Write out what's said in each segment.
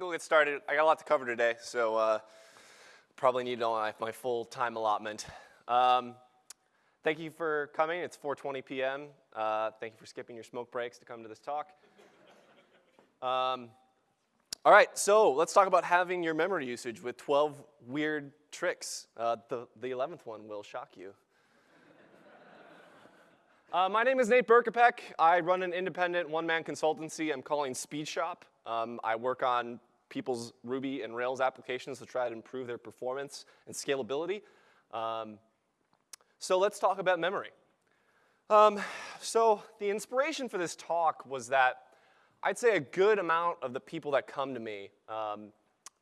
we'll get started. I got a lot to cover today, so uh, probably need my, my full time allotment. Um, thank you for coming. It's 4.20 p.m. Uh, thank you for skipping your smoke breaks to come to this talk. Um, all right, so let's talk about having your memory usage with 12 weird tricks. Uh, the, the 11th one will shock you. Uh, my name is Nate Berkopec. I run an independent one-man consultancy I'm calling Speed Shop. Um, I work on people's Ruby and Rails applications to try to improve their performance and scalability. Um, so let's talk about memory. Um, so the inspiration for this talk was that I'd say a good amount of the people that come to me um,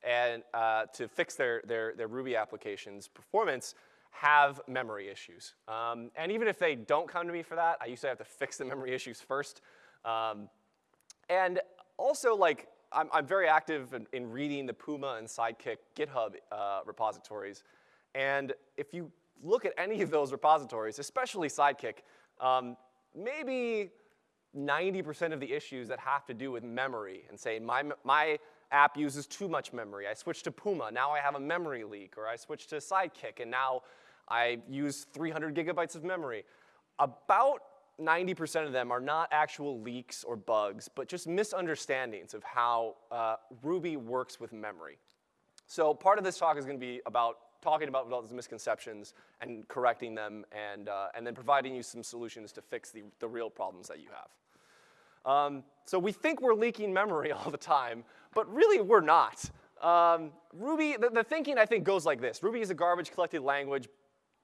and uh, to fix their, their, their Ruby applications performance have memory issues. Um, and even if they don't come to me for that, I usually have to fix the memory issues first. Um, and also, like, I'm, I'm very active in, in, reading the Puma and Sidekiq GitHub uh, repositories. And if you look at any of those repositories, especially Sidekiq, um, maybe 90% of the issues that have to do with memory and say my, my app uses too much memory. I switched to Puma, now I have a memory leak, or I switched to Sidekiq, and now I use 300 gigabytes of memory. About 90% of them are not actual leaks or bugs, but just misunderstandings of how uh, Ruby works with memory. So part of this talk is going to be about talking about those misconceptions and correcting them and, uh, and then providing you some solutions to fix the, the real problems that you have. Um, so we think we're leaking memory all the time, but really we're not. Um, Ruby, the, the, thinking I think goes like this. Ruby is a garbage collected language,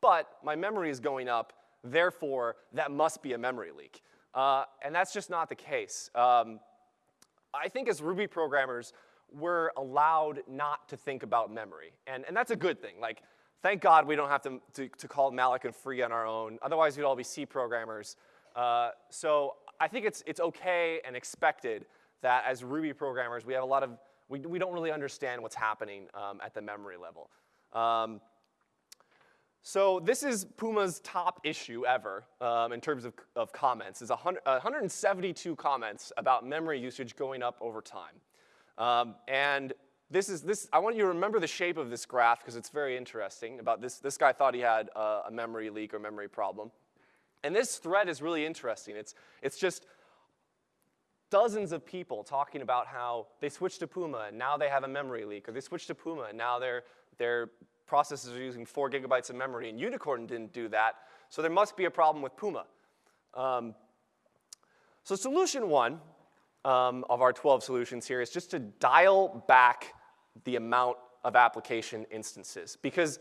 but my memory is going up, therefore that must be a memory leak. Uh, and that's just not the case. Um, I think as Ruby programmers, we're allowed not to think about memory. And, and that's a good thing. Like, thank God we don't have to, to, to call malloc and free on our own. Otherwise, we'd all be C programmers. Uh, so I think it's, it's okay and expected that as Ruby programmers, we have a lot of, we, we don't really understand what's happening um, at the memory level. Um, so this is Puma's top issue ever um, in terms of, of comments. It's 100, 172 comments about memory usage going up over time. Um, and this is, this, I want you to remember the shape of this graph because it's very interesting about this. This guy thought he had a, memory leak or memory problem. And this thread is really interesting. It's, it's just dozens of people talking about how they switched to Puma and now they have a memory leak, or they switched to Puma and now their, their processors are using four gigabytes of memory, and Unicorn didn't do that, so there must be a problem with Puma. Um, so solution one um, of our 12 solutions here is just to dial back the amount of application instances, because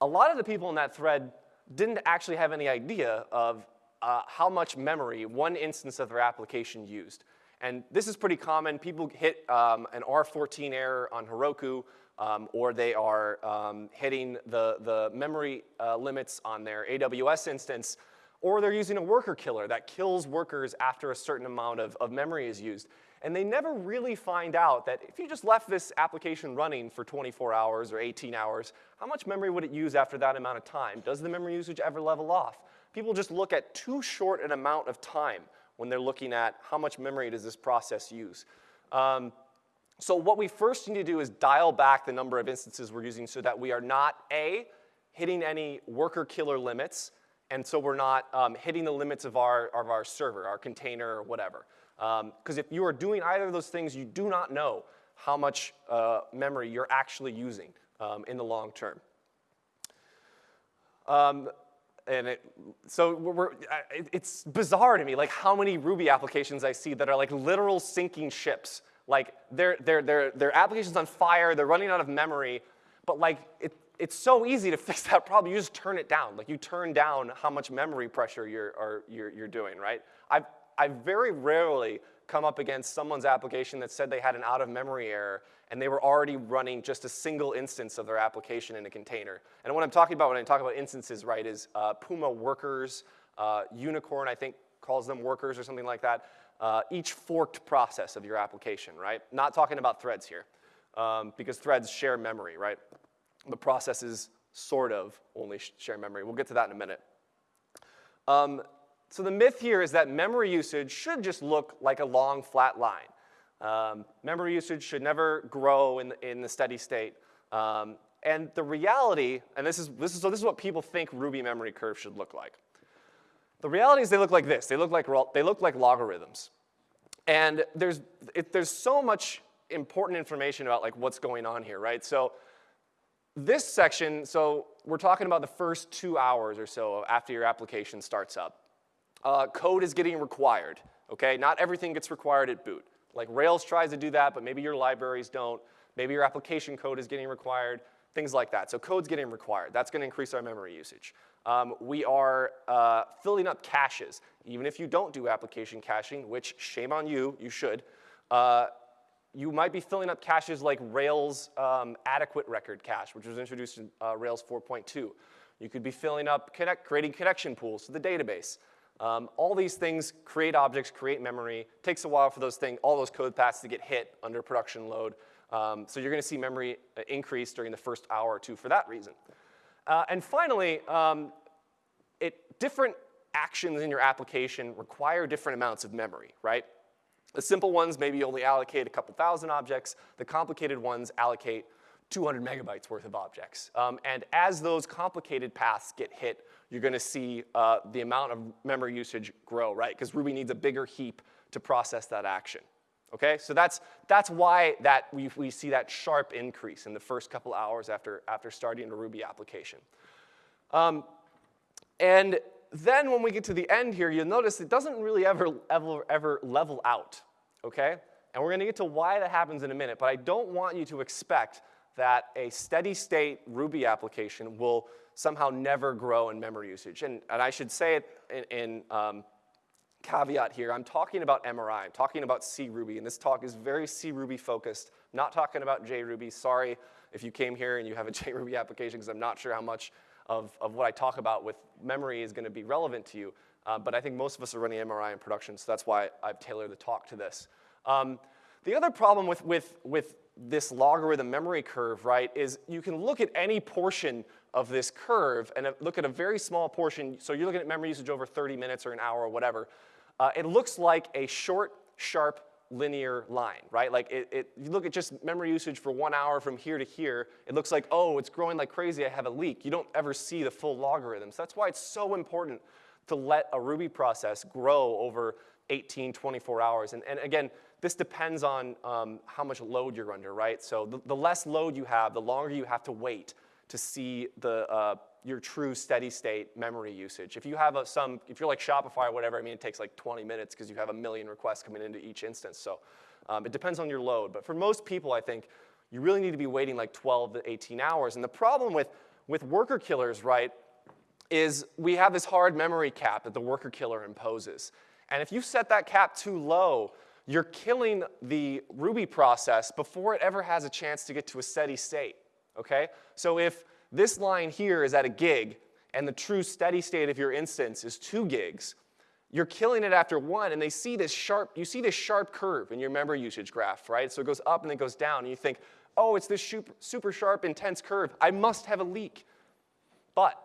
a lot of the people in that thread didn't actually have any idea of uh, how much memory one instance of their application used. And this is pretty common. People hit um, an R14 error on Heroku, um, or they are um, hitting the, the memory uh, limits on their AWS instance, or they're using a worker killer that kills workers after a certain amount of, of memory is used. And they never really find out that if you just left this application running for 24 hours or 18 hours, how much memory would it use after that amount of time? Does the memory usage ever level off? People just look at too short an amount of time when they're looking at how much memory does this process use. Um, so what we first need to do is dial back the number of instances we're using so that we are not, A, hitting any worker killer limits, and so we're not um, hitting the limits of our, of our server, our container, or whatever. Because um, if you are doing either of those things, you do not know how much uh, memory you're actually using um, in the long term. Um, and it, so we're, it's bizarre to me, like how many Ruby applications I see that are like literal sinking ships. Like their, their, their, their application's on fire, they're running out of memory, but like it, it's so easy to fix that problem. You just turn it down. Like you turn down how much memory pressure you're, are, you're, you're doing, right? I've, I very rarely come up against someone's application that said they had an out of memory error and they were already running just a single instance of their application in a container. And what I'm talking about when I talk about instances, right, is uh, Puma workers, uh, Unicorn, I think, calls them workers or something like that. Uh, each forked process of your application, right? Not talking about threads here, um, because threads share memory, right? The processes sort of only share memory. We'll get to that in a minute. Um, so the myth here is that memory usage should just look like a long flat line. Um, memory usage should never grow in the, in the steady state. Um, and the reality, and this is, this is, so this is what people think Ruby memory curve should look like. The reality is they look like this. They look like, they look like logarithms. And there's, it, there's so much important information about like what's going on here, right? So this section, so we're talking about the first two hours or so after your application starts up. Uh, code is getting required, okay? Not everything gets required at boot. Like Rails tries to do that, but maybe your libraries don't. Maybe your application code is getting required, things like that. So code's getting required. That's gonna increase our memory usage. Um, we are uh, filling up caches. Even if you don't do application caching, which shame on you, you should, uh, you might be filling up caches like Rails um, adequate record cache, which was introduced in uh, Rails 4.2. You could be filling up, connect, creating connection pools to the database. Um, all these things create objects, create memory. Takes a while for those things, all those code paths to get hit under production load. Um, so you're gonna see memory uh, increase during the first hour or two for that reason. Uh, and finally, um, it, different actions in your application require different amounts of memory, right? The simple ones maybe only allocate a couple thousand objects. The complicated ones allocate 200 megabytes worth of objects. Um, and as those complicated paths get hit, you're gonna see uh, the amount of memory usage grow, right? Because Ruby needs a bigger heap to process that action. Okay, so that's, that's why that we, we see that sharp increase in the first couple hours after, after starting a Ruby application. Um, and then when we get to the end here, you'll notice it doesn't really ever, ever, ever level out, okay? And we're gonna get to why that happens in a minute, but I don't want you to expect that a steady state Ruby application will somehow never grow in memory usage. And, and I should say it in, in um, caveat here, I'm talking about MRI, I'm talking about C-Ruby, and this talk is very C-Ruby focused, I'm not talking about JRuby. Sorry if you came here and you have a JRuby application because I'm not sure how much of, of what I talk about with memory is gonna be relevant to you. Uh, but I think most of us are running MRI in production, so that's why I've tailored the talk to this. Um, the other problem with, with, with this logarithm memory curve, right, is you can look at any portion of this curve and look at a very small portion, so you're looking at memory usage over 30 minutes or an hour or whatever, uh, it looks like a short, sharp, linear line, right? Like it, it, you look at just memory usage for one hour from here to here, it looks like, oh, it's growing like crazy, I have a leak. You don't ever see the full logarithms. That's why it's so important to let a Ruby process grow over 18, 24 hours. And, and again, this depends on um, how much load you're under, right? So the, the, less load you have, the longer you have to wait to see the, uh, your true steady state memory usage. If you have a, some, if you're like Shopify or whatever, I mean, it takes like 20 minutes because you have a million requests coming into each instance. So um, it depends on your load. But for most people, I think, you really need to be waiting like 12 to 18 hours. And the problem with, with worker killers, right, is we have this hard memory cap that the worker killer imposes. And if you set that cap too low, you're killing the Ruby process before it ever has a chance to get to a steady state, okay? So if this line here is at a gig and the true steady state of your instance is two gigs, you're killing it after one and they see this sharp, you see this sharp curve in your memory usage graph, right? So it goes up and then goes down and you think, oh, it's this super sharp, intense curve. I must have a leak. But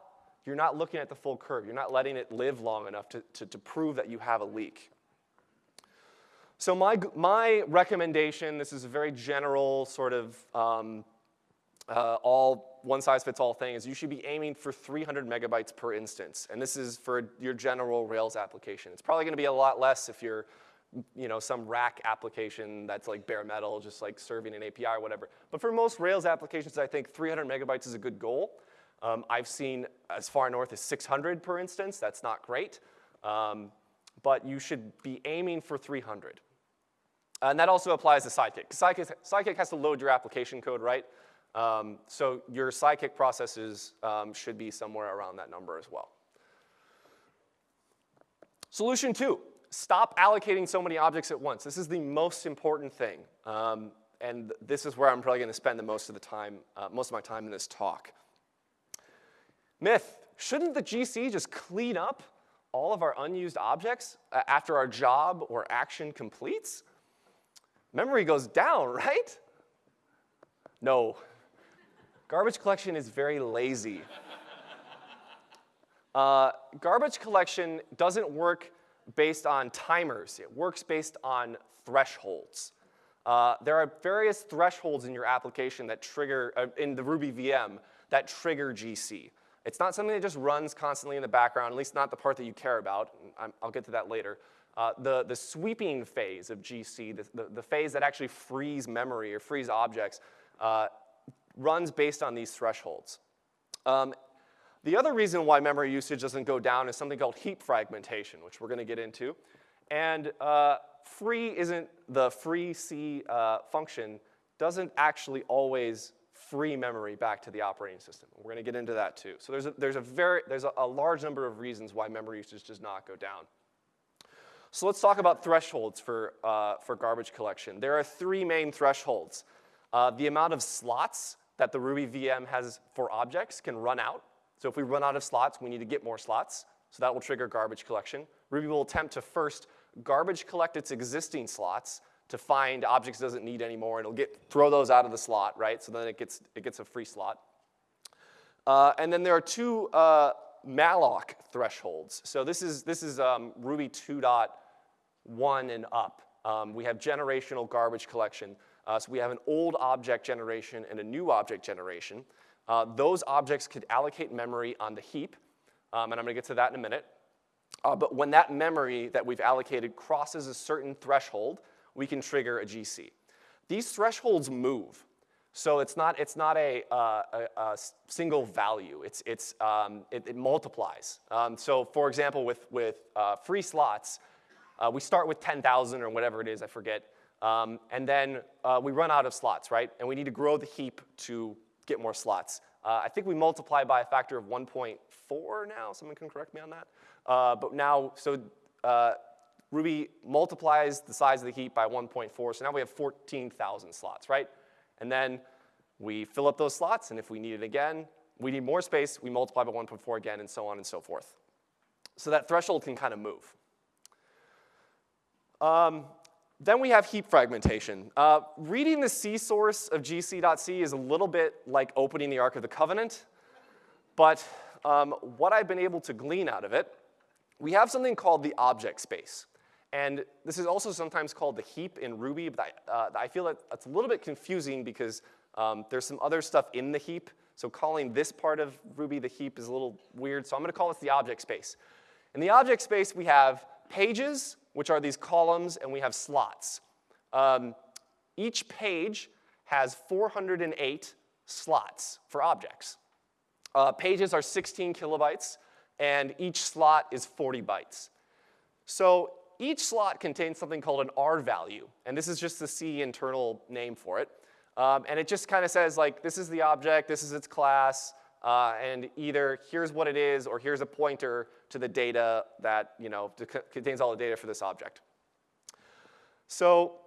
you're not looking at the full curve. You're not letting it live long enough to, to, to prove that you have a leak. So my, my recommendation, this is a very general sort of um, uh, all one size fits all thing, is you should be aiming for 300 megabytes per instance. And this is for your general Rails application. It's probably gonna be a lot less if you're you know, some rack application that's like bare metal, just like serving an API or whatever. But for most Rails applications, I think 300 megabytes is a good goal. Um, I've seen as far north as 600 per instance. That's not great. Um, but you should be aiming for 300. And that also applies to Sidekick. Sidekiq, Sidekiq has to load your application code, right? Um, so your Sidekiq processes um, should be somewhere around that number as well. Solution two, stop allocating so many objects at once. This is the most important thing. Um, and this is where I'm probably going to spend the most of the time, uh, most of my time in this talk. Myth, shouldn't the GC just clean up all of our unused objects uh, after our job or action completes? Memory goes down, right? No. Garbage collection is very lazy. Uh, garbage collection doesn't work based on timers. It works based on thresholds. uh, there are various thresholds in your application that trigger, uh, in the Ruby VM, that trigger GC. It's not something that just runs constantly in the background, at least not the part that you care about. i will get to that later. Uh, the, the sweeping phase of GC, the, the, the, phase that actually frees memory or frees objects, uh, runs based on these thresholds. Um, the other reason why memory usage doesn't go down is something called heap fragmentation, which we're going to get into. And uh, free isn't the free C uh, function doesn't actually always free memory back to the operating system. We're going to get into that too. So there's a, there's a, very, there's a, a large number of reasons why memory usage does not go down. So let's talk about thresholds for, uh, for garbage collection. There are three main thresholds. Uh, the amount of slots that the Ruby VM has for objects can run out. So if we run out of slots, we need to get more slots. So that will trigger garbage collection. Ruby will attempt to first garbage collect its existing slots to find objects it doesn't need anymore, and it'll get, throw those out of the slot, right? So then it gets, it gets a free slot. Uh, and then there are two uh, malloc thresholds. So this is, this is um, Ruby 2.1 and up. Um, we have generational garbage collection. Uh, so we have an old object generation and a new object generation. Uh, those objects could allocate memory on the heap, um, and I'm gonna get to that in a minute. Uh, but when that memory that we've allocated crosses a certain threshold, we can trigger a GC. These thresholds move. So it's not, it's not a, uh, a, a single value. It's, it's, um, it, it, multiplies. Um, so for example, with, with uh, free slots, uh, we start with 10,000 or whatever it is, I forget. Um, and then uh, we run out of slots, right? And we need to grow the heap to get more slots. Uh, I think we multiply by a factor of 1.4 now. Someone can correct me on that. Uh, but now, so uh, Ruby multiplies the size of the heap by 1.4, so now we have 14,000 slots, right? And then we fill up those slots, and if we need it again, we need more space, we multiply by 1.4 again, and so on and so forth. So that threshold can kind of move. Um, then we have heap fragmentation. Uh, reading the C source of gc.c is a little bit like opening the Ark of the Covenant, but um, what I've been able to glean out of it, we have something called the object space. And this is also sometimes called the heap in Ruby, but I, uh, I feel that it's a little bit confusing because um, there's some other stuff in the heap. So calling this part of Ruby the heap is a little weird. So I'm going to call this the object space. In the object space, we have pages, which are these columns, and we have slots. Um, each page has 408 slots for objects. Uh, pages are 16 kilobytes, and each slot is 40 bytes. So each slot contains something called an R value, and this is just the C internal name for it. Um, and it just kind of says like, this is the object, this is its class, uh, and either here's what it is or here's a pointer to the data that, you know, contains all the data for this object. So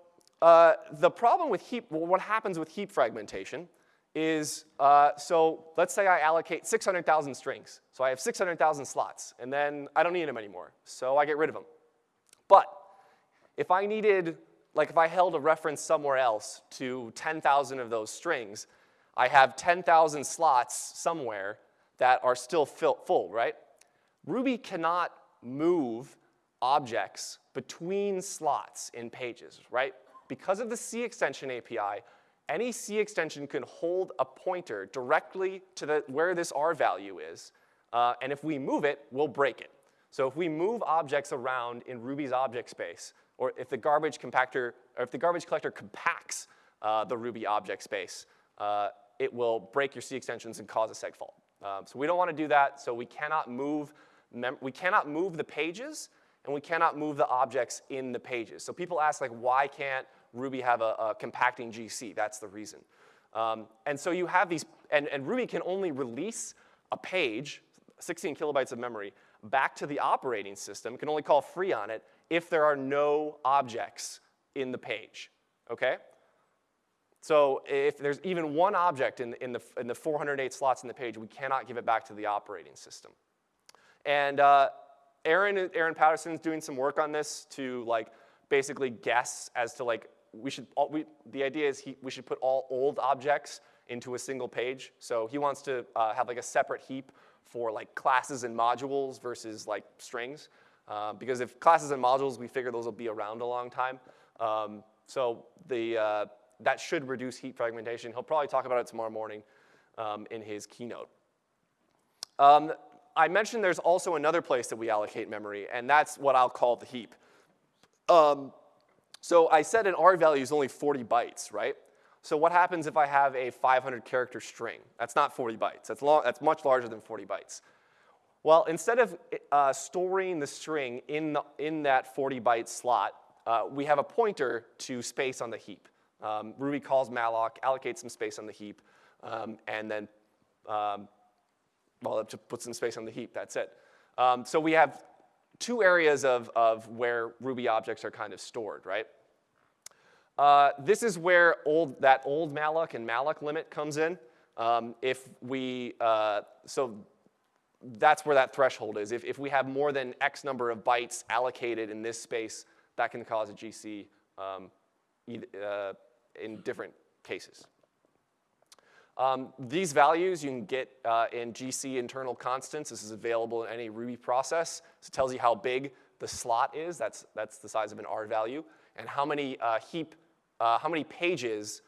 uh, the problem with heap, well, what happens with heap fragmentation is, uh, so let's say I allocate 600,000 strings. So I have 600,000 slots, and then I don't need them anymore, so I get rid of them. But if I needed, like if I held a reference somewhere else to 10,000 of those strings, I have 10,000 slots somewhere that are still full, right? Ruby cannot move objects between slots in pages, right? Because of the C extension API, any C extension can hold a pointer directly to the, where this R value is, uh, and if we move it, we'll break it. So if we move objects around in Ruby's object space, or if the garbage compactor, or if the garbage collector compacts uh, the Ruby object space, uh, it will break your C extensions and cause a seg fault. Um, so we don't want to do that, so we cannot move we cannot move the pages, and we cannot move the objects in the pages. So people ask, like, why can't Ruby have a, a compacting GC? That's the reason. Um, and so you have these, and, and Ruby can only release a page, 16 kilobytes of memory, back to the operating system, can only call free on it if there are no objects in the page, okay? So if there's even one object in, in, the, in the 408 slots in the page, we cannot give it back to the operating system. And uh, Aaron, Aaron Patterson's doing some work on this to like basically guess as to like, we should, all, we, the idea is he, we should put all old objects into a single page. So he wants to uh, have like a separate heap for like classes and modules versus like strings. Uh, because if classes and modules, we figure those will be around a long time. Um, so the, uh, that should reduce heap fragmentation. He'll probably talk about it tomorrow morning um, in his keynote. Um, I mentioned there's also another place that we allocate memory, and that's what I'll call the heap. Um, so I said an R value is only 40 bytes, right? So what happens if I have a 500 character string? That's not 40 bytes. That's, long, that's much larger than 40 bytes. Well, instead of uh, storing the string in, the, in that 40 byte slot, uh, we have a pointer to space on the heap. Um, Ruby calls malloc, allocates some space on the heap, um, and then, um, well, it puts some space on the heap, that's it. Um, so we have two areas of, of where Ruby objects are kind of stored, right? Uh, this is where old, that old malloc and malloc limit comes in. Um, if we, uh, so that's where that threshold is. If, if we have more than X number of bytes allocated in this space, that can cause a GC um, uh, in different cases. Um, these values you can get uh, in GC internal constants. This is available in any Ruby process. So it tells you how big the slot is. That's, that's the size of an R value. And how many uh, heap uh, how many pages,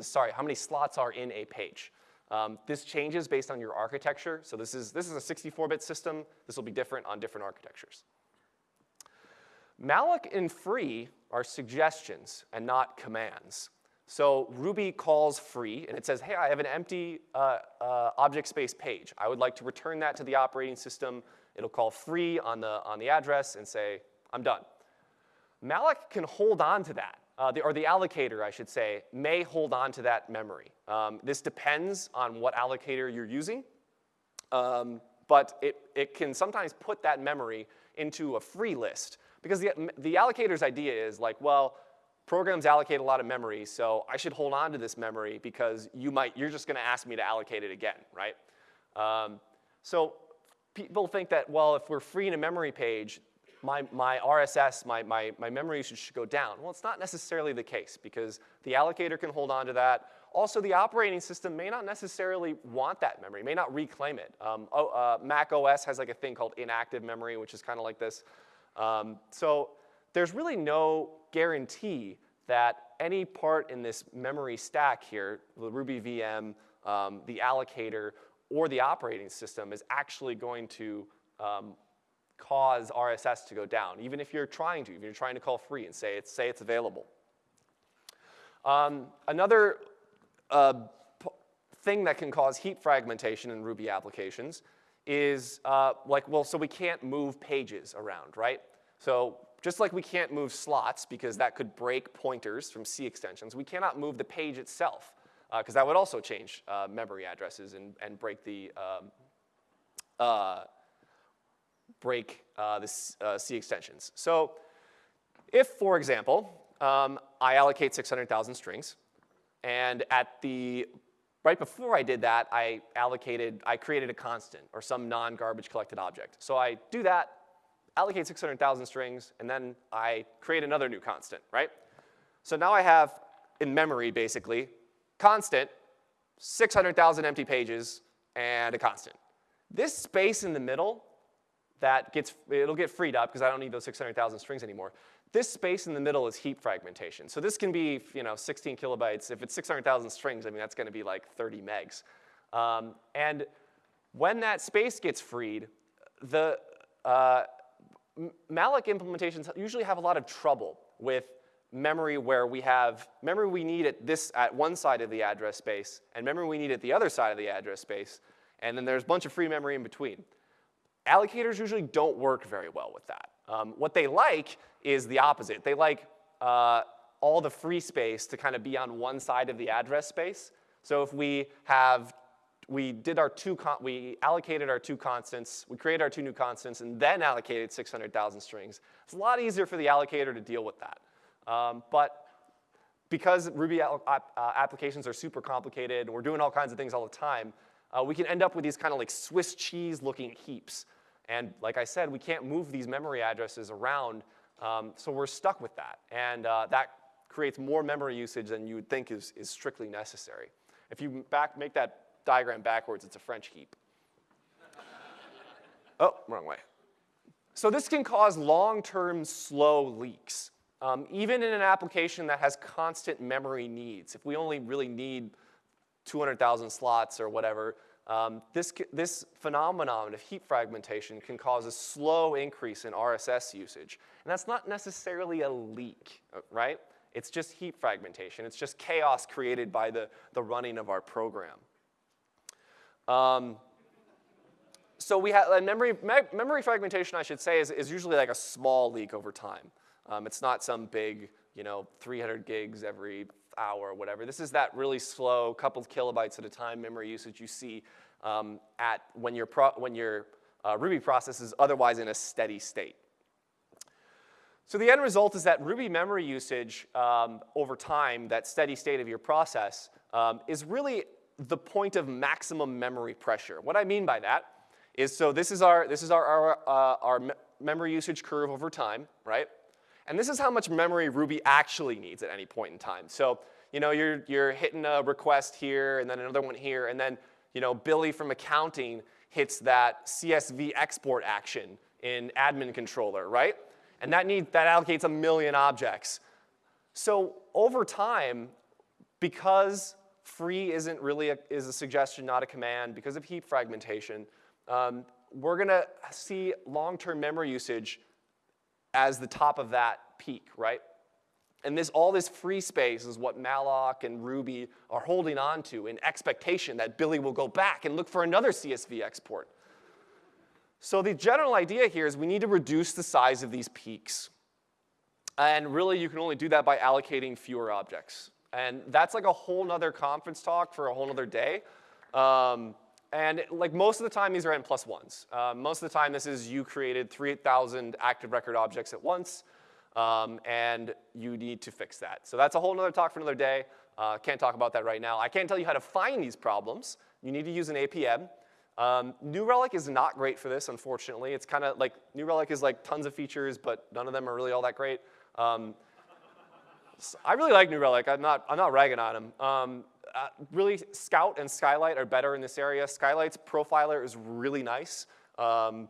sorry, how many slots are in a page. Um, this changes based on your architecture. So this is, this is a 64-bit system. This will be different on different architectures. malloc and free are suggestions and not commands. So Ruby calls free, and it says, hey, I have an empty uh, uh, object space page. I would like to return that to the operating system. It'll call free on the, on the address and say, I'm done. malloc can hold on to that uh, the, or the allocator, I should say, may hold on to that memory. Um, this depends on what allocator you're using, um, but it, it can sometimes put that memory into a free list. Because the, the allocator's idea is like, well, programs allocate a lot of memory, so I should hold on to this memory because you might, you're just gonna ask me to allocate it again, right? Um, so people think that, well, if we're freeing a memory page, my, my RSS, my, my, my memory usage should go down. Well, it's not necessarily the case because the allocator can hold on to that. Also, the operating system may not necessarily want that memory, may not reclaim it. Um, oh, uh, Mac OS has like a thing called inactive memory, which is kind of like this. Um, so there's really no guarantee that any part in this memory stack here, the Ruby VM, um, the allocator, or the operating system is actually going to um, cause RSS to go down, even if you're trying to, if you're trying to call free and say it's, say it's available. Um, another uh, thing that can cause heap fragmentation in Ruby applications is uh, like, well, so we can't move pages around, right? So just like we can't move slots because that could break pointers from C extensions, we cannot move the page itself because uh, that would also change uh, memory addresses and, and break the um, uh, break uh, the uh, C extensions. So if, for example, um, I allocate 600,000 strings, and at the, right before I did that, I allocated, I created a constant or some non-garbage collected object. So I do that, allocate 600,000 strings, and then I create another new constant, right? So now I have, in memory basically, constant, 600,000 empty pages, and a constant. This space in the middle that gets, it'll get freed up because I don't need those 600,000 strings anymore. This space in the middle is heap fragmentation. So this can be, you know, 16 kilobytes. If it's 600,000 strings, I mean, that's gonna be like 30 megs. Um, and when that space gets freed, the uh, malloc implementations usually have a lot of trouble with memory where we have memory we need at this at one side of the address space and memory we need at the other side of the address space, and then there's a bunch of free memory in between. Allocators usually don't work very well with that. Um, what they like is the opposite. They like uh, all the free space to kind of be on one side of the address space. So if we have, we did our two, we allocated our two constants, we created our two new constants, and then allocated 600,000 strings. It's a lot easier for the allocator to deal with that. Um, but because Ruby uh, applications are super complicated and we're doing all kinds of things all the time, uh, we can end up with these kind of like Swiss cheese looking heaps. And like I said, we can't move these memory addresses around, um, so we're stuck with that. And uh, that creates more memory usage than you would think is, is strictly necessary. If you back, make that diagram backwards, it's a French heap. oh, wrong way. So this can cause long-term slow leaks. Um, even in an application that has constant memory needs, if we only really need 200,000 slots or whatever, um, this, this phenomenon of heap fragmentation can cause a slow increase in RSS usage. And that's not necessarily a leak, uh, right? It's just heap fragmentation. It's just chaos created by the, the running of our program. Um, so we have memory, me memory fragmentation, I should say, is, is usually like a small leak over time. Um, it's not some big, you know, 300 gigs every hour or whatever. This is that really slow, couple kilobytes at a time memory usage you see um, at when your, when your uh, Ruby process is otherwise in a steady state. So the end result is that Ruby memory usage um, over time, that steady state of your process, um, is really the point of maximum memory pressure. What I mean by that is, so this is our, this is our, our, uh, our me memory usage curve over time, right? And this is how much memory Ruby actually needs at any point in time. So, you know, you're, you're hitting a request here and then another one here, and then, you know, Billy from accounting hits that CSV export action in admin controller, right? And that, need, that allocates a million objects. So over time, because free isn't really a, is a suggestion, not a command, because of heap fragmentation, um, we're to see long-term memory usage as the top of that peak, right? And this, all this free space is what malloc and Ruby are holding on to in expectation that Billy will go back and look for another CSV export. So the general idea here is we need to reduce the size of these peaks. And really, you can only do that by allocating fewer objects. And that's like a whole nother conference talk for a whole nother day. Um, and like most of the time, these are n plus ones. Uh, most of the time, this is you created 3,000 active record objects at once, um, and you need to fix that. So that's a whole nother talk for another day. Uh, can't talk about that right now. I can't tell you how to find these problems. You need to use an APM. Um, New Relic is not great for this, unfortunately. It's kind of like, New Relic is like tons of features, but none of them are really all that great. Um, I really like New Relic. I'm not, I'm not ragging on them. Um, uh, really, Scout and Skylight are better in this area. Skylight's profiler is really nice. Um,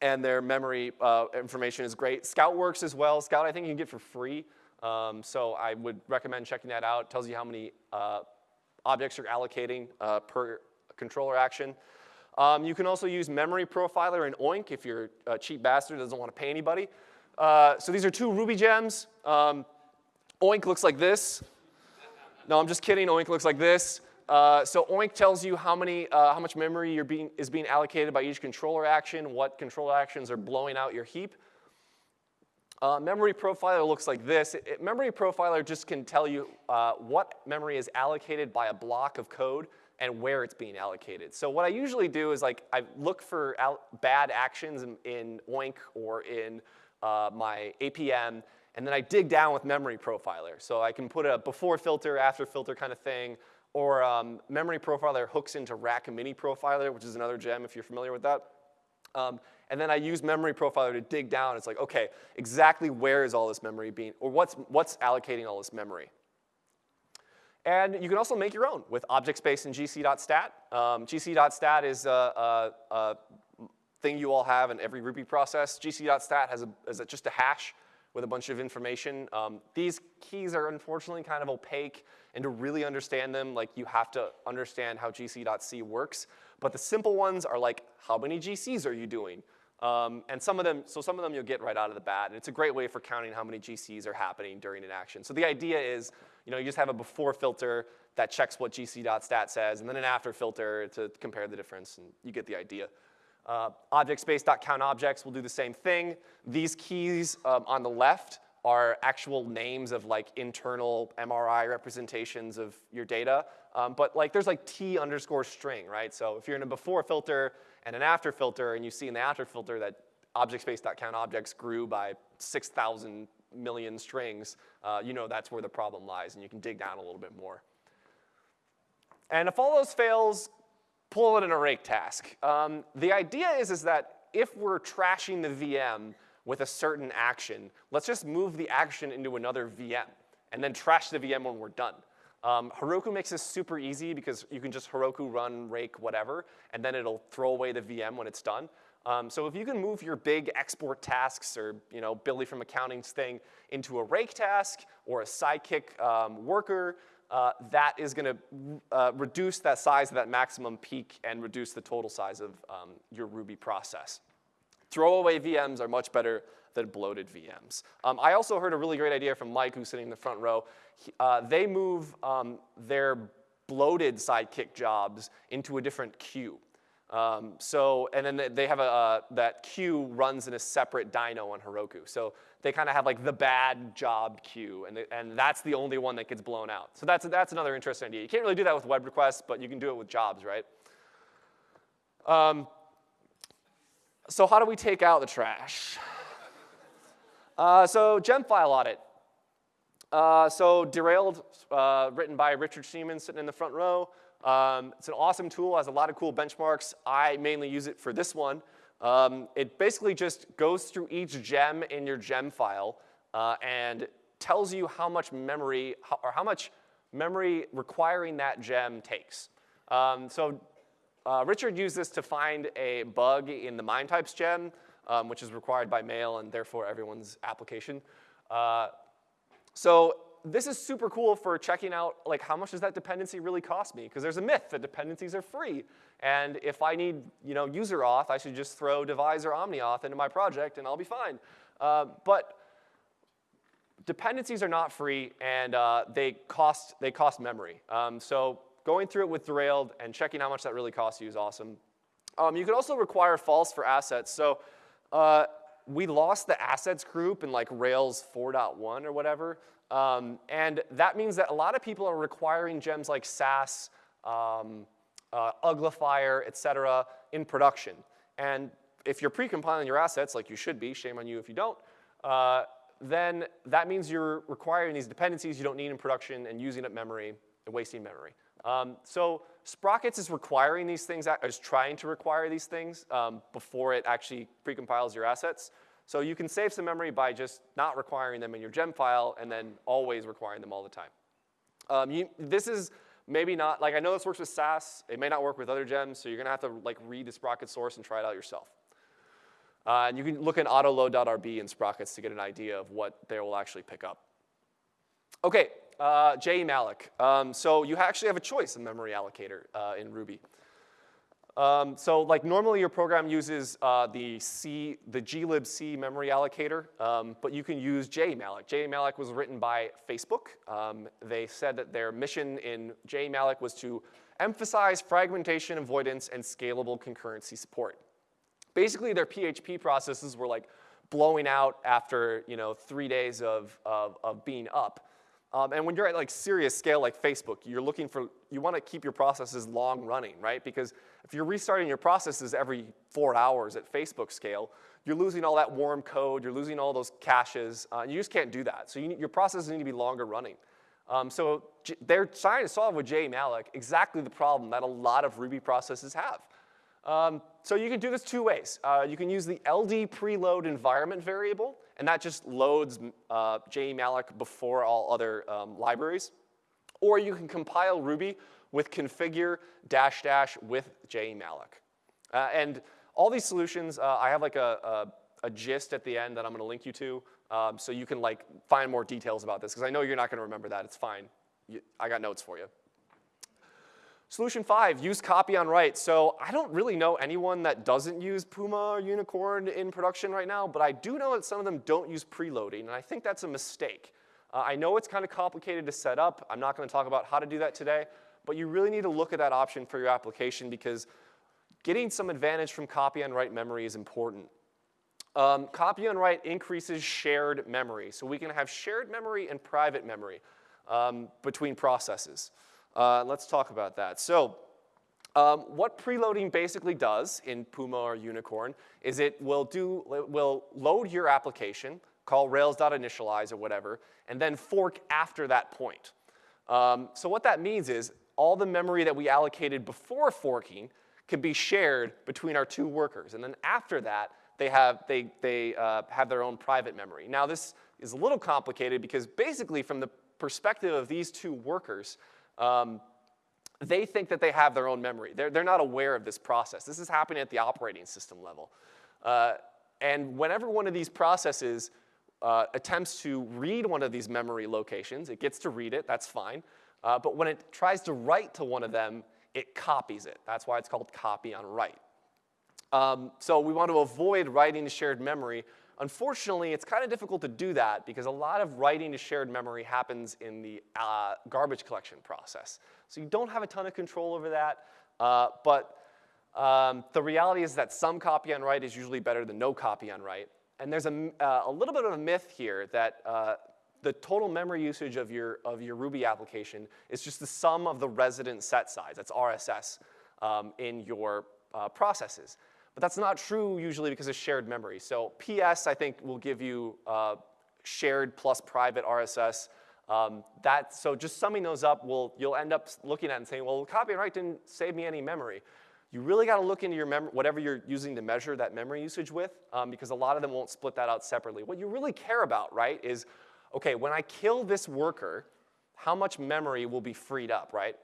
and their memory uh, information is great. Scout works as well. Scout, I think you can get for free. Um, so I would recommend checking that out. It tells you how many uh, objects you're allocating uh, per controller action. Um, you can also use Memory Profiler and Oink if you're a cheap bastard that doesn't want to pay anybody. Uh, so these are two Ruby gems. Um, Oink looks like this. No, I'm just kidding. Oink looks like this. Uh, so Oink tells you how, many, uh, how much memory being, is being allocated by each controller action, what controller actions are blowing out your heap. Uh, memory profiler looks like this. It, it, memory profiler just can tell you uh, what memory is allocated by a block of code and where it's being allocated. So what I usually do is like I look for bad actions in, in, Oink or in uh, my APM, and then I dig down with memory profiler. So I can put a before filter, after filter kind of thing, or um, memory profiler hooks into rack mini profiler, which is another gem if you're familiar with that. Um, and then I use memory profiler to dig down. It's like, okay, exactly where is all this memory being, or what's, what's allocating all this memory? And you can also make your own with object space and gc.stat. Um, gc.stat is a, a, a, thing you all have in every Ruby process. gc.stat has, a, has just a hash with a bunch of information. Um, these keys are unfortunately kind of opaque, and to really understand them, like you have to understand how gc.c works. But the simple ones are like, how many GCs are you doing? Um, and some of them, so some of them you'll get right out of the bat, and it's a great way for counting how many GCs are happening during an action. So the idea is, you know, you just have a before filter that checks what gc.stat says, and then an after filter to compare the difference, and you get the idea. Uh, object space.count objects will do the same thing. These keys um, on the left are actual names of like internal MRI representations of your data. Um, but like there's like T underscore string, right? So if you're in a before filter and an after filter and you see in the after filter that ObjectSpace.CountObjects grew by 6,000 million strings, uh, you know that's where the problem lies, and you can dig down a little bit more. And if all those fails, pull it in a rake task. Um, the idea is, is that if we're trashing the VM with a certain action, let's just move the action into another VM and then trash the VM when we're done. Um, Heroku makes this super easy because you can just Heroku run, rake, whatever, and then it'll throw away the VM when it's done. Um, so if you can move your big export tasks or you know, Billy from accounting's thing into a rake task or a Sidekiq um, worker, uh, that is going to uh, reduce that size of that maximum peak and reduce the total size of um, your Ruby process. Throwaway VMs are much better than bloated VMs. Um, I also heard a really great idea from Mike, who's sitting in the front row. He, uh, they move um, their bloated Sidekiq jobs into a different queue. Um, so, and then they have a, uh, that queue runs in a separate dyno on Heroku. So they kind of have like the bad job queue, and, and that's the only one that gets blown out. So that's, that's another interesting idea. You can't really do that with web requests, but you can do it with jobs, right? Um, so how do we take out the trash? Uh, so gem file audit. Uh, so Derailed, uh, written by Richard Schneeman, sitting in the front row. Um, it's an awesome tool, has a lot of cool benchmarks. I mainly use it for this one. Um, it basically just goes through each gem in your gem file uh, and tells you how much memory, or how much memory requiring that gem takes. Um, so uh, Richard used this to find a bug in the MIME types gem, um, which is required by mail and therefore everyone's application. Uh, so this is super cool for checking out like how much does that dependency really cost me? Because there's a myth that dependencies are free. And if I need you know, user auth, I should just throw Devise or OmniAuth into my project and I'll be fine. Uh, but dependencies are not free and uh, they, cost, they cost memory. Um, so going through it with Derailed and checking how much that really costs you is awesome. Um, you could also require false for assets. So uh, we lost the assets group in like Rails 4.1 or whatever. Um, and that means that a lot of people are requiring gems like Sass, um, uh, Uglifier, et cetera, in production. And if you're pre-compiling your assets, like you should be, shame on you if you don't, uh, then that means you're requiring these dependencies you don't need in production and using up memory and wasting memory. Um, so Sprockets is requiring these things, is trying to require these things um, before it actually pre-compiles your assets. So you can save some memory by just not requiring them in your gem file and then always requiring them all the time. Um, you, this is maybe not, like I know this works with Sass. It may not work with other gems, so you're gonna have to like read the Sprocket source and try it out yourself. Uh, and you can look in autoload.rb in Sprockets to get an idea of what they will actually pick up. Okay, uh, jemalloc. Um, so you actually have a choice in memory allocator uh, in Ruby. Um, so like normally your program uses uh, the C, the glibc memory allocator, um, but you can use jemalloc. jemalloc was written by Facebook. Um, they said that their mission in jemalloc was to emphasize fragmentation avoidance and scalable concurrency support. Basically their PHP processes were like blowing out after you know, three days of, of, of being up. Um, and when you're at like serious scale like Facebook, you're looking for, you want to keep your processes long running, right? Because if you're restarting your processes every four hours at Facebook scale, you're losing all that warm code, you're losing all those caches, uh, you just can't do that. So you need, your processes need to be longer running. Um, so J they're trying to solve with jemalloc exactly the problem that a lot of Ruby processes have. Um, so you can do this two ways. Uh, you can use the LD preload environment variable, and that just loads uh, jemalloc before all other um, libraries. Or you can compile Ruby with configure dash dash with jemalloc. Uh, and all these solutions, uh, I have like a, a, a, gist at the end that I'm gonna link you to, um, so you can like find more details about this, because I know you're not gonna remember that, it's fine. You, I got notes for you. Solution five, use copy on write. So I don't really know anyone that doesn't use Puma or Unicorn in production right now, but I do know that some of them don't use preloading, and I think that's a mistake. Uh, I know it's kind of complicated to set up. I'm not gonna talk about how to do that today, but you really need to look at that option for your application because getting some advantage from copy on write memory is important. Um, copy on write increases shared memory. So we can have shared memory and private memory um, between processes. Uh, let's talk about that. So um, what preloading basically does in Puma or Unicorn is it will, do, will load your application, call rails.initialize or whatever, and then fork after that point. Um, so what that means is all the memory that we allocated before forking can be shared between our two workers. And then after that, they have, they, they, uh, have their own private memory. Now this is a little complicated because basically from the perspective of these two workers, um, they think that they have their own memory. They're, they're not aware of this process. This is happening at the operating system level. Uh, and whenever one of these processes uh, attempts to read one of these memory locations, it gets to read it, that's fine. Uh, but when it tries to write to one of them, it copies it. That's why it's called copy on write. Um, so we want to avoid writing to shared memory. Unfortunately, it's kind of difficult to do that because a lot of writing to shared memory happens in the uh, garbage collection process. So you don't have a ton of control over that, uh, but um, the reality is that some copy on write is usually better than no copy on write. And there's a, uh, a little bit of a myth here that uh, the total memory usage of your, of your Ruby application is just the sum of the resident set size, that's RSS, um, in your uh, processes. But that's not true usually because of shared memory. So PS, I think, will give you uh, shared plus private RSS. Um, that, so just summing those up, will, you'll end up looking at and saying, well, copy on write didn't save me any memory. You really got to look into your whatever you're using to measure that memory usage with, um, because a lot of them won't split that out separately. What you really care about, right, is, okay, when I kill this worker, how much memory will be freed up, right?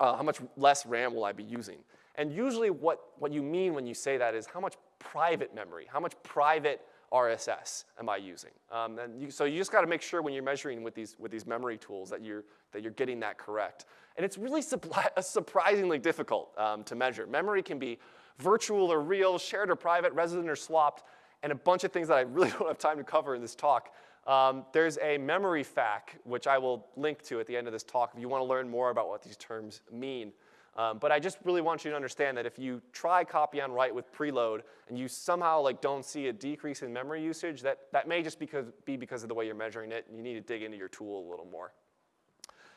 Uh, how much less RAM will I be using? And usually what, what you mean when you say that is how much private memory, how much private RSS am I using? Um, and you, so you just got to make sure when you're measuring with these, with these memory tools that you're, that you're getting that correct. And it's really surprisingly difficult um, to measure. Memory can be virtual or real, shared or private, resident or swapped, and a bunch of things that I really don't have time to cover in this talk. Um, there's a memory FAQ, which I will link to at the end of this talk if you want to learn more about what these terms mean. Um, but I just really want you to understand that if you try copy on write with preload and you somehow like don't see a decrease in memory usage, that, that may just because, be because of the way you're measuring it, and you need to dig into your tool a little more.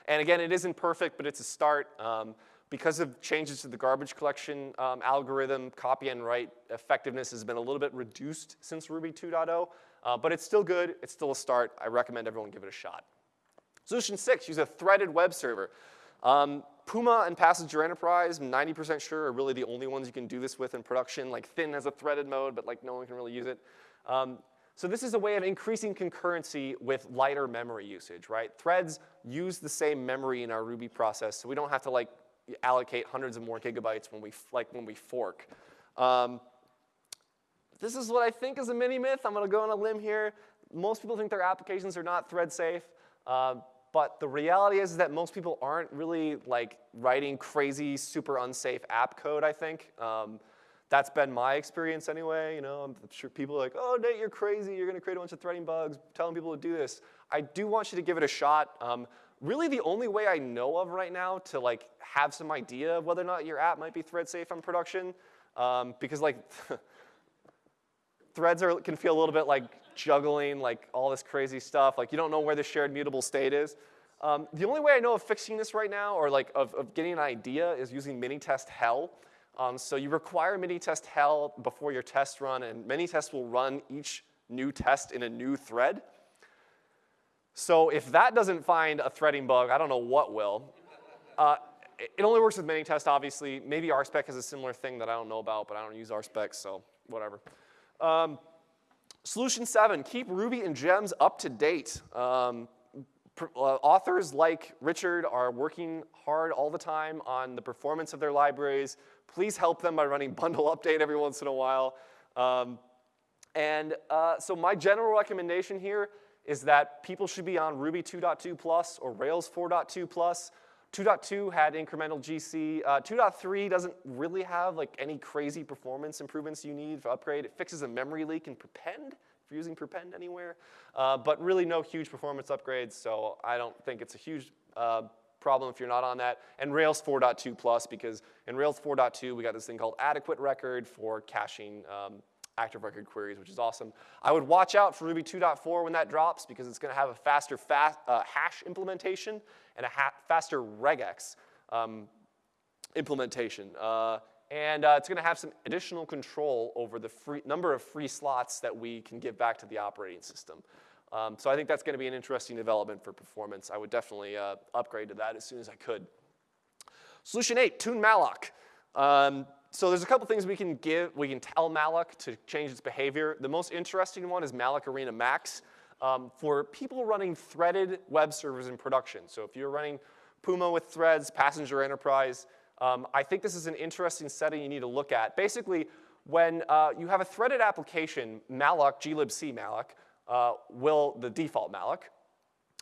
And again, it isn't perfect, but it's a start. Um, because of changes to the garbage collection um, algorithm, copy on write effectiveness has been a little bit reduced since Ruby 2.0, uh, but it's still good. It's still a start. I recommend everyone give it a shot. Solution six, use a threaded web server. Um, Puma and Passenger Enterprise, 90% sure, are really the only ones you can do this with in production. Like Thin has a threaded mode, but like no one can really use it. Um, so this is a way of increasing concurrency with lighter memory usage, right? Threads use the same memory in our Ruby process, so we don't have to like allocate hundreds of more gigabytes when we, like when we fork. Um, this is what I think is a mini myth. I'm gonna go on a limb here. Most people think their applications are not thread safe. Uh, but the reality is that most people aren't really like writing crazy, super unsafe app code, I think. Um, that's been my experience anyway. You know, I'm sure people are like, oh, Nate, you're crazy. You're going to create a bunch of threading bugs, telling people to do this. I do want you to give it a shot. Um, really, the only way I know of right now to like have some idea of whether or not your app might be thread safe on production, um, because like threads are, can feel a little bit like juggling, like all this crazy stuff. Like you don't know where the shared mutable state is. Um, the only way I know of fixing this right now, or like of, of getting an idea, is using Minitest Hell. Um, so you require Minitest Hell before your test run, and Minitest will run each new test in a new thread. So if that doesn't find a threading bug, I don't know what will. Uh, it only works with Minitest, obviously. Maybe RSpec has a similar thing that I don't know about, but I don't use RSpec, so whatever. Um, solution seven, keep Ruby and gems up to date. Um, uh, authors like Richard are working hard all the time on the performance of their libraries. Please help them by running bundle update every once in a while. Um, and uh, so my general recommendation here is that people should be on Ruby 2.2 plus or Rails 4.2 plus. 2.2 had incremental GC. Uh, 2.3 doesn't really have like any crazy performance improvements you need for upgrade. It fixes a memory leak in Prepend if you're using Prepend anywhere, uh, but really no huge performance upgrades. So I don't think it's a huge uh, problem if you're not on that. And Rails 4.2 plus because in Rails 4.2 we got this thing called adequate record for caching um, active record queries, which is awesome. I would watch out for Ruby 2.4 when that drops because it's going to have a faster fast, uh, hash implementation and a faster regex um, implementation. Uh, and uh, it's going to have some additional control over the free, number of free slots that we can give back to the operating system. Um, so I think that's going to be an interesting development for performance. I would definitely uh, upgrade to that as soon as I could. Solution eight, tune malloc. Um, so there's a couple things we can give, we can tell malloc to change its behavior. The most interesting one is malloc arena max um, for people running threaded web servers in production. So if you're running Puma with threads, Passenger Enterprise, um, I think this is an interesting setting you need to look at. Basically, when uh, you have a threaded application, malloc, glibc malloc, uh, will, the default malloc,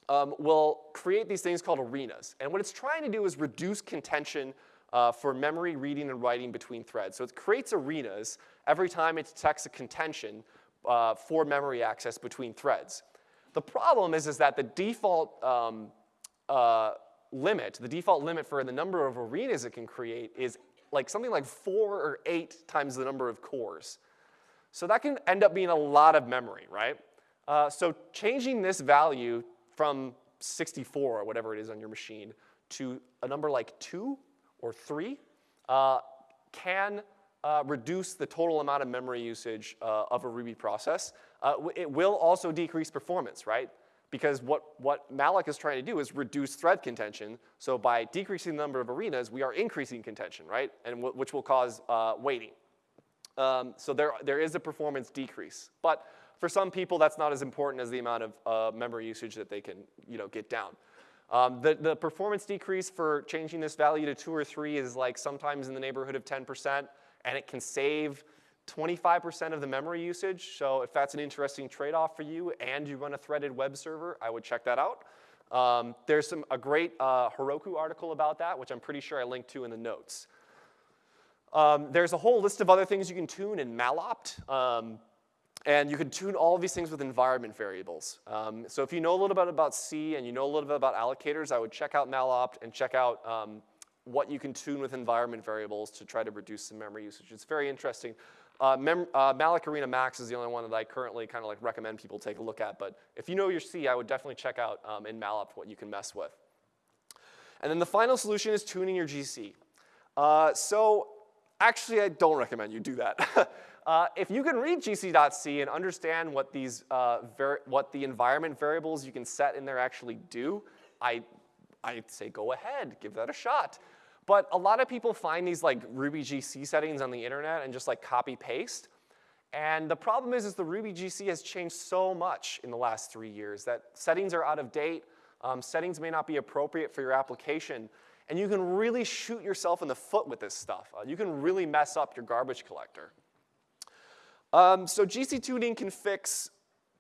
um, will create these things called arenas. And what it's trying to do is reduce contention uh, for memory reading and writing between threads. So it creates arenas every time it detects a contention uh, for memory access between threads. The problem is, is that the default um, uh, limit, the default limit for the number of arenas it can create is like something like four or eight times the number of cores. So that can end up being a lot of memory, right? Uh, so changing this value from 64 or whatever it is on your machine to a number like two or three uh, can uh, reduce the total amount of memory usage uh, of a Ruby process. Uh, it will also decrease performance, right? Because what, what malloc is trying to do is reduce thread contention. So by decreasing the number of arenas, we are increasing contention, right? And which will cause uh, waiting. Um, so there, there is a performance decrease. But for some people, that's not as important as the amount of uh, memory usage that they can you know, get down. Um, the, the performance decrease for changing this value to two or three is like sometimes in the neighborhood of 10%, and it can save 25% of the memory usage. So if that's an interesting trade-off for you and you run a threaded web server, I would check that out. Um, there's some, a great uh, Heroku article about that, which I'm pretty sure I linked to in the notes. Um, there's a whole list of other things you can tune in mallopt. Um, and you can tune all of these things with environment variables. Um, so if you know a little bit about C and you know a little bit about allocators, I would check out mallopt and check out um, what you can tune with environment variables to try to reduce some memory usage. It's very interesting. Uh, uh, Malloc Arena Max is the only one that I currently kind of like recommend people take a look at. But if you know your C, I would definitely check out um, in mallopt what you can mess with. And then the final solution is tuning your GC. Uh, so actually, I don't recommend you do that. uh, if you can read gc.c and understand what, these, uh, what the environment variables you can set in there actually do, I, I'd say go ahead, give that a shot. But a lot of people find these like Ruby GC settings on the internet and just like copy paste. And the problem is, is the Ruby GC has changed so much in the last three years that settings are out of date, um, settings may not be appropriate for your application, and you can really shoot yourself in the foot with this stuff. Uh, you can really mess up your garbage collector. Um, so GC tuning can fix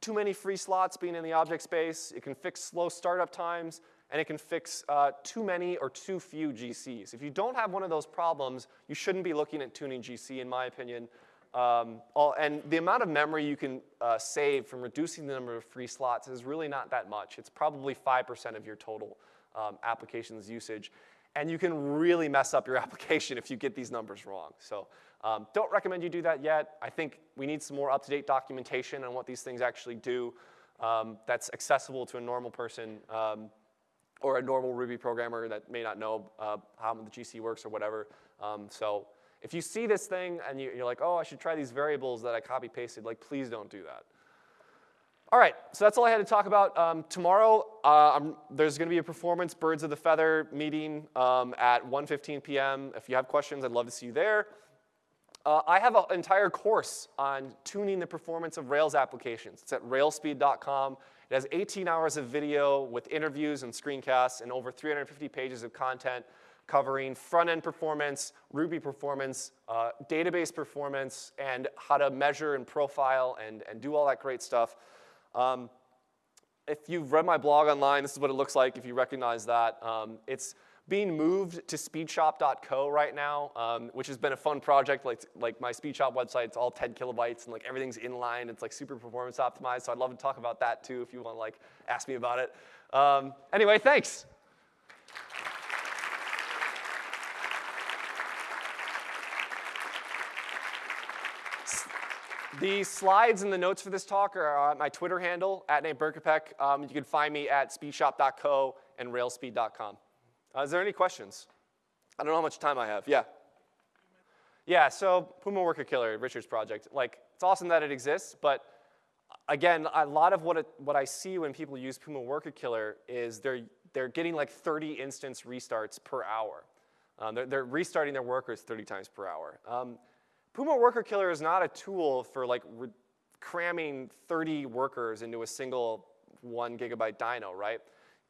too many free slots being in the object space. It can fix slow startup times and it can fix uh, too many or too few GCs. If you don't have one of those problems, you shouldn't be looking at tuning GC, in my opinion. Um, all, and the amount of memory you can uh, save from reducing the number of free slots is really not that much. It's probably 5% of your total um, application's usage. And you can really mess up your application if you get these numbers wrong. So um, don't recommend you do that yet. I think we need some more up-to-date documentation on what these things actually do um, that's accessible to a normal person. Um, or a normal Ruby programmer that may not know uh, how the GC works or whatever. Um, so if you see this thing and you, are like, oh, I should try these variables that I copy pasted, like please don't do that. All right, so that's all I had to talk about. Um, tomorrow, uh, there's gonna be a performance Birds of the Feather meeting um, at 1.15 p.m. If you have questions, I'd love to see you there. Uh, I have an entire course on tuning the performance of Rails applications. It's at railsspeed.com. It has 18 hours of video with interviews and screencasts and over 350 pages of content covering front-end performance, Ruby performance, uh, database performance, and how to measure and profile and, and do all that great stuff. Um, if you've read my blog online, this is what it looks like if you recognize that. Um, it's being moved to speedshop.co right now, um, which has been a fun project. Like, like my Speedshop website, it's all 10 kilobytes and like everything's inline. It's like super performance optimized. So I'd love to talk about that too if you want to like ask me about it. Um, anyway, thanks. The slides and the notes for this talk are on my Twitter handle, at Nate Berkopec. Um, you can find me at speedshop.co and railsspeed.com. Uh, is there any questions? I don't know how much time I have. Yeah. Yeah, so Puma Worker Killer, Richard's project. Like, it's awesome that it exists, but again, a lot of what, it, what I see when people use Puma Worker Killer is they're, they're getting like 30 instance restarts per hour. Um, they're, they're, restarting their workers 30 times per hour. Um, Puma Worker Killer is not a tool for like cramming 30 workers into a single one gigabyte dyno, right?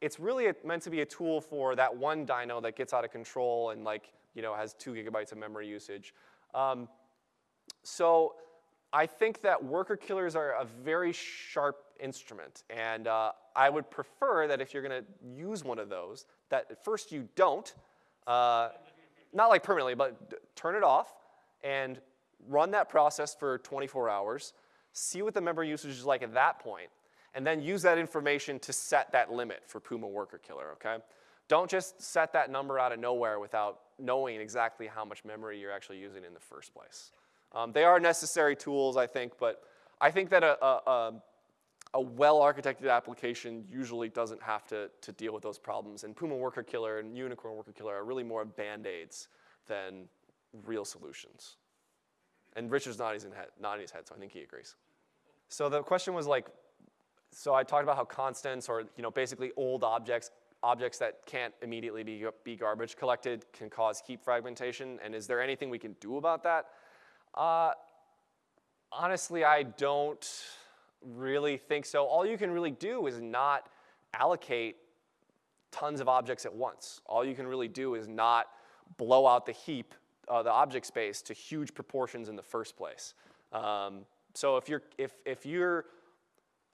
it's really a, meant to be a tool for that one dyno that gets out of control and like, you know, has two gigabytes of memory usage. Um, So I think that worker killers are a very sharp instrument, and uh, I would prefer that if you're going to use one of those, that at first you don't, uh, not like permanently, but turn it off and run that process for 24 hours, see what the memory usage is like at that point, and then use that information to set that limit for Puma worker killer, okay? Don't just set that number out of nowhere without knowing exactly how much memory you're actually using in the first place. Um, they are necessary tools, I think, but I think that a, a, a well-architected application usually doesn't have to, to deal with those problems. And Puma Worker Killer and Unicorn Worker Killer are really more band-aids than real solutions. And Richard's nodding his, head, nodding his head, so I think he agrees. So the question was like, so I talked about how constants or you know basically old objects, objects that can't immediately be, be garbage collected can cause heap fragmentation, and is there anything we can do about that? Uh, honestly, I don't really think so. All you can really do is not allocate tons of objects at once. All you can really do is not blow out the heap, uh, the object space, to huge proportions in the first place. Um, so if, you're, if, if your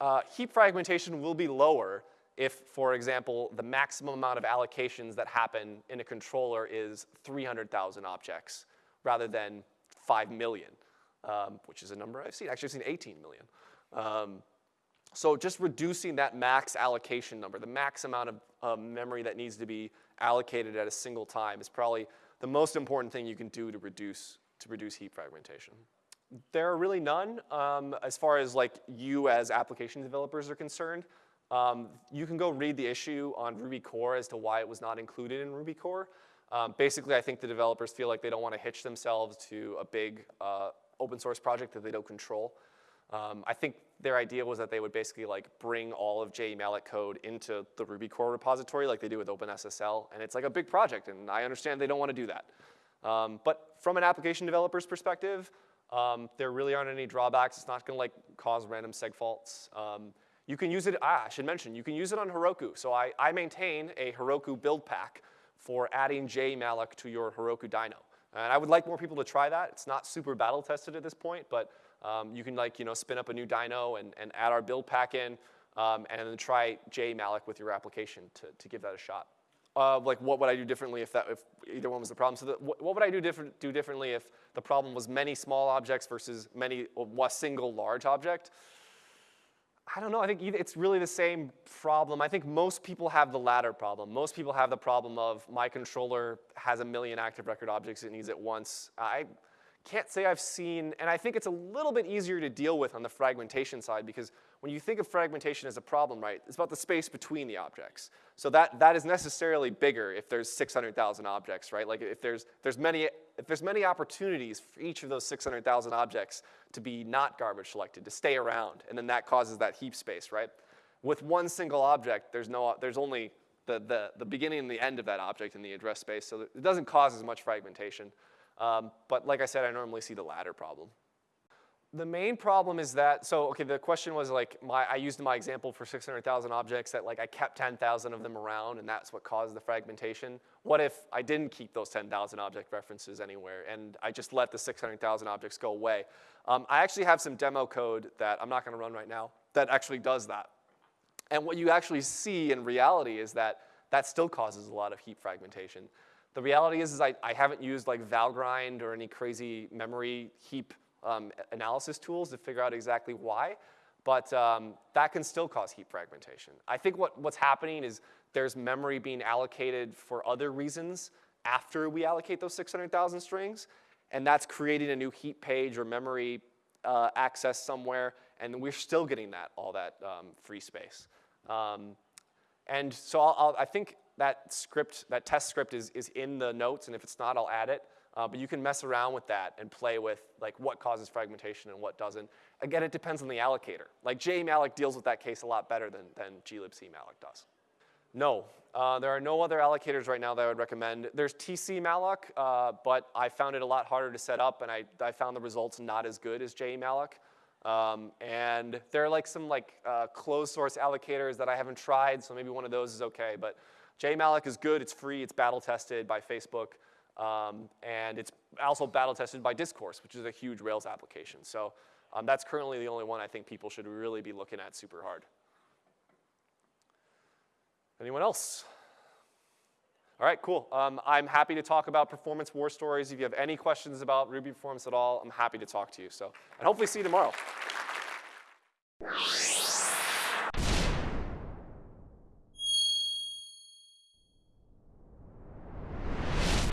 uh, heap fragmentation will be lower if, for example, the maximum amount of allocations that happen in a controller is 300,000 objects rather than 5 million, um, which is a number I've seen. Actually, I've seen 18 million. Um, so just reducing that max allocation number, the max amount of memory that needs to be allocated at a single time is probably the most important thing you can do to reduce, to reduce heap fragmentation. There are really none um, as far as like you as application developers are concerned. Um, you can go read the issue on Ruby core as to why it was not included in Ruby core. Um, basically, I think the developers feel like they don't want to hitch themselves to a big uh, open source project that they don't control. Um, I think their idea was that they would basically like bring all of jemalloc code into the Ruby core repository like they do with OpenSSL, and it's like a big project, and I understand they don't want to do that. Um, but from an application developer's perspective, um, there really aren't any drawbacks. It's not going to like cause random seg faults. Um, you can use it, ah, I should mention, you can use it on Heroku. So I, I maintain a Heroku build pack for adding jemalloc to your Heroku dyno. And I would like more people to try that. It's not super battle tested at this point, but um, you can like, you know, spin up a new dyno and, and add our build pack in um, and then try jemalloc with your application to, to give that a shot. Uh, like what would I do differently if, that, if either one was the problem? So the, what, what, would I do, different, do differently if the problem was many small objects versus many, a single large object? I don't know, I think it's really the same problem. I think most people have the latter problem. Most people have the problem of my controller has a million active record objects it needs at once. I can't say I've seen, and I think it's a little bit easier to deal with on the fragmentation side because when you think of fragmentation as a problem, right, it's about the space between the objects. So that, that is necessarily bigger if there's 600,000 objects, right? Like if there's, there's many, if there's many opportunities for each of those 600,000 objects to be not garbage collected, to stay around, and then that causes that heap space, right? With one single object, there's, no, there's only the, the, the beginning and the end of that object in the address space, so it doesn't cause as much fragmentation. Um, but like I said, I normally see the latter problem. The main problem is that, so okay, the question was like, my, I used my example for 600,000 objects that like I kept 10,000 of them around and that's what caused the fragmentation. What if I didn't keep those 10,000 object references anywhere and I just let the 600,000 objects go away? Um, I actually have some demo code that I'm not gonna run right now that actually does that. And what you actually see in reality is that that still causes a lot of heap fragmentation. The reality is, is I, I haven't used like Valgrind or any crazy memory heap um, analysis tools to figure out exactly why, but um, that can still cause heap fragmentation. I think what, what's happening is there's memory being allocated for other reasons after we allocate those 600,000 strings, and that's creating a new heap page or memory uh, access somewhere, and we're still getting that, all that um, free space. Um, and so I'll, I'll, i think that script, that test script is, is in the notes, and if it's not, I'll add it. Uh, but you can mess around with that and play with like what causes fragmentation and what doesn't. Again, it depends on the allocator. Like jemalloc deals with that case a lot better than, than glibcmalloc does. No, uh, there are no other allocators right now that I would recommend. There's tcmalloc, uh, but I found it a lot harder to set up, and I, I found the results not as good as jemalloc. Um, and there are like some like uh, closed source allocators that I haven't tried, so maybe one of those is okay. But jemalloc is good, it's free, it's battle tested by Facebook, um, and it's also battle tested by Discourse, which is a huge Rails application. So um, that's currently the only one I think people should really be looking at super hard. Anyone else? All right, cool. Um, I'm happy to talk about performance war stories. If you have any questions about Ruby performance at all, I'm happy to talk to you. So, and hopefully see you tomorrow.